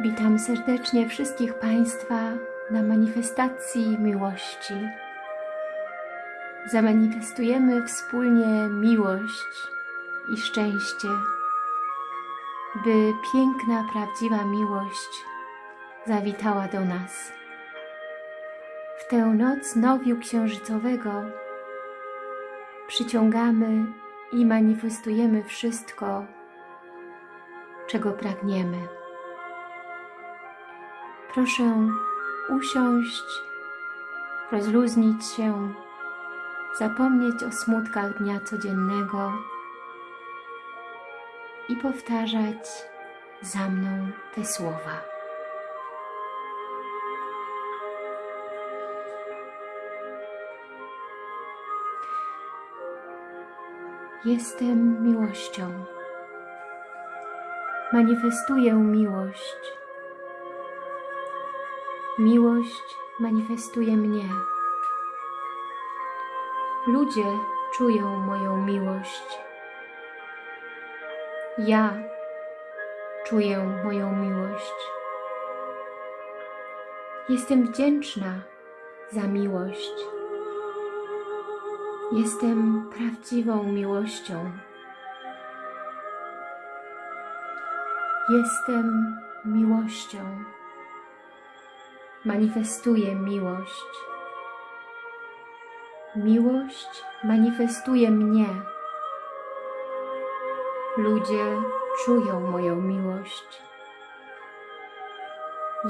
Witam serdecznie wszystkich Państwa na manifestacji miłości. Zamanifestujemy wspólnie miłość i szczęście, by piękna, prawdziwa miłość zawitała do nas. W tę noc nowiu księżycowego przyciągamy i manifestujemy wszystko, czego pragniemy. Proszę usiąść, rozluźnić się, zapomnieć o smutkach dnia codziennego i powtarzać za mną te słowa. Jestem miłością. Manifestuję miłość. Miłość manifestuje mnie. Ludzie czują moją miłość. Ja czuję moją miłość. Jestem wdzięczna za miłość. Jestem prawdziwą miłością. Jestem miłością. Manifestuję miłość. Miłość manifestuje mnie. Ludzie czują moją miłość.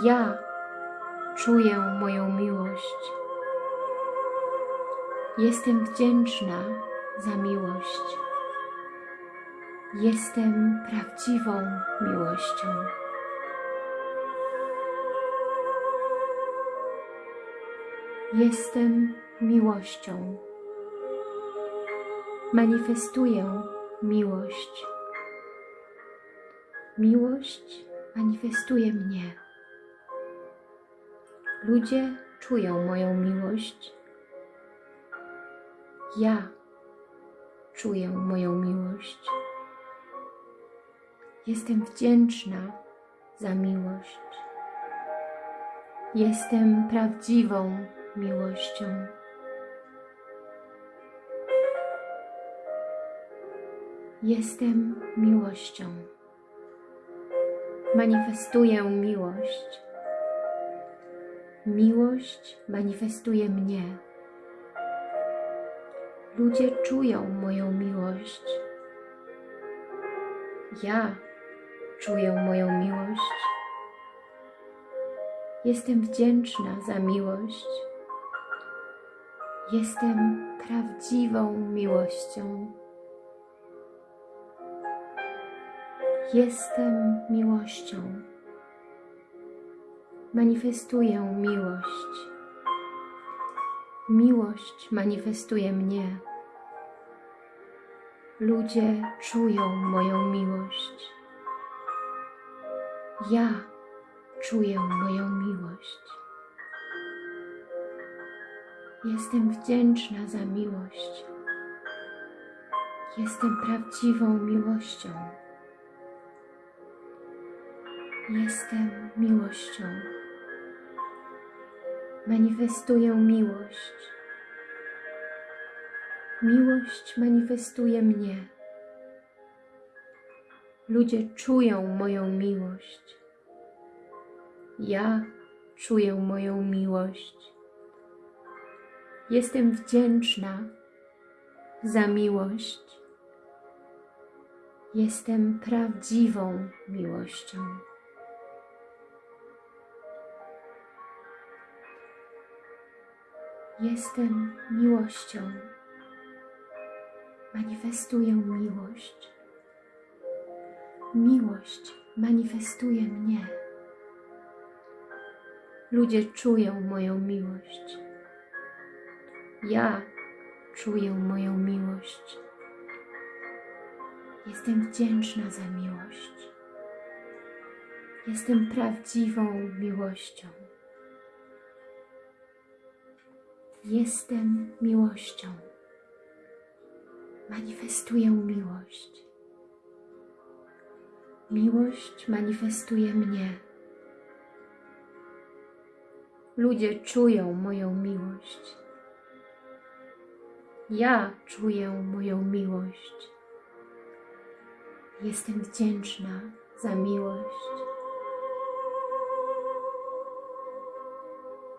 Ja czuję moją miłość. Jestem wdzięczna za miłość. Jestem prawdziwą miłością. Jestem miłością. Manifestuję miłość. Miłość manifestuje mnie. Ludzie czują moją miłość. Ja czuję moją miłość. Jestem wdzięczna za miłość. Jestem prawdziwą miłością. Jestem miłością. Manifestuję miłość. Miłość manifestuje mnie. Ludzie czują moją miłość. Ja czuję moją miłość. Jestem wdzięczna za miłość. Jestem prawdziwą miłością. Jestem miłością. Manifestuję miłość. Miłość manifestuje mnie. Ludzie czują moją miłość. Ja czuję moją miłość. Jestem wdzięczna za miłość. Jestem prawdziwą miłością. Jestem miłością. Manifestuję miłość. Miłość manifestuje mnie. Ludzie czują moją miłość. Ja czuję moją miłość. Jestem wdzięczna za miłość. Jestem prawdziwą miłością. Jestem miłością. Manifestuję miłość. Miłość manifestuje mnie. Ludzie czują moją miłość. Ja czuję moją miłość. Jestem wdzięczna za miłość. Jestem prawdziwą miłością. Jestem miłością. Manifestuję miłość. Miłość manifestuje mnie. Ludzie czują moją miłość. Ja czuję moją miłość. Jestem wdzięczna za miłość.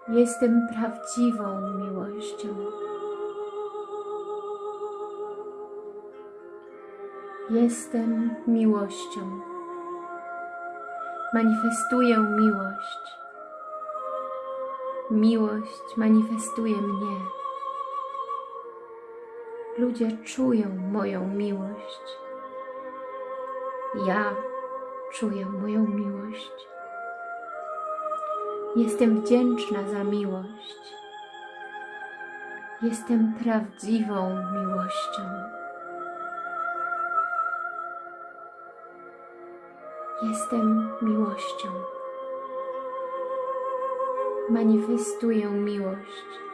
Jestem prawdziwą miłością. Jestem miłością. Manifestuję miłość. Miłość manifestuje mnie. Ludzie czują moją miłość. Ja czuję moją miłość. Jestem wdzięczna za miłość. Jestem prawdziwą miłością. Jestem miłością. Manifestuję miłość.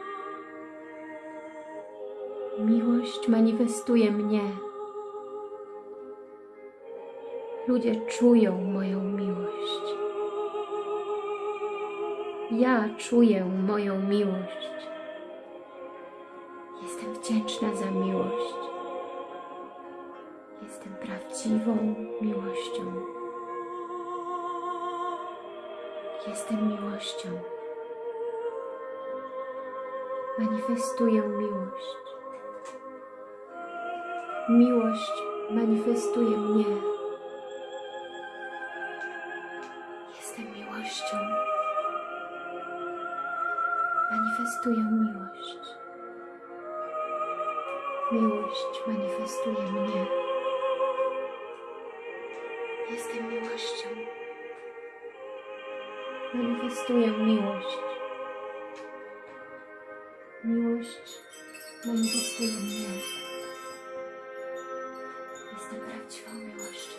Miłość manifestuje mnie. Ludzie czują moją miłość. Ja czuję moją miłość. Jestem wdzięczna za miłość. Jestem prawdziwą miłością. Jestem miłością. Manifestuję miłość. Miłość manifestuje mnie. Jestem miłością. Manifestuję miłość. Miłość manifestuje mnie. Jestem miłością. Manifestuję miłość. Miłość manifestuje mnie. Jestem prawdziwą miłością.